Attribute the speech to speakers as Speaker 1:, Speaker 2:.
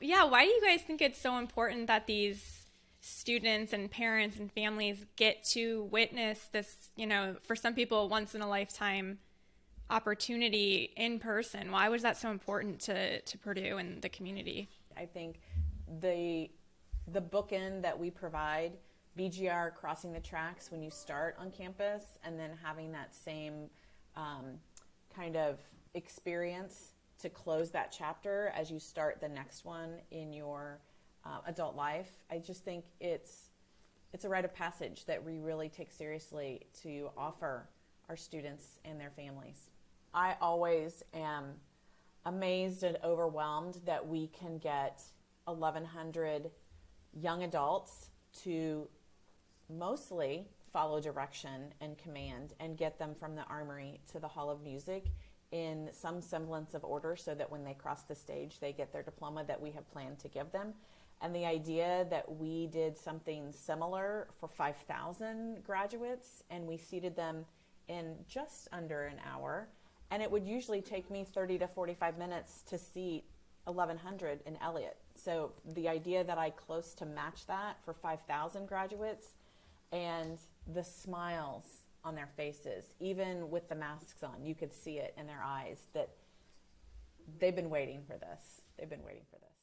Speaker 1: yeah, why do you guys think it's so important that these students and parents and families get to witness this, you know, for some people, once in a lifetime opportunity in person? Why was that so important to, to Purdue and the community?
Speaker 2: I think the the bookend that we provide, BGR crossing the tracks when you start on campus, and then having that same um, kind of experience to close that chapter as you start the next one in your uh, adult life. I just think it's it's a rite of passage that we really take seriously to offer our students and their families. I always am amazed and overwhelmed that we can get 1,100 young adults to mostly follow direction and command and get them from the armory to the Hall of Music in some semblance of order so that when they cross the stage, they get their diploma that we have planned to give them. And the idea that we did something similar for 5,000 graduates and we seated them in just under an hour. And it would usually take me 30 to 45 minutes to seat 1,100 in Elliott. So the idea that I close to match that for 5,000 graduates and the smiles on their faces, even with the masks on, you could see it in their eyes that they've been waiting for this. They've been waiting for this.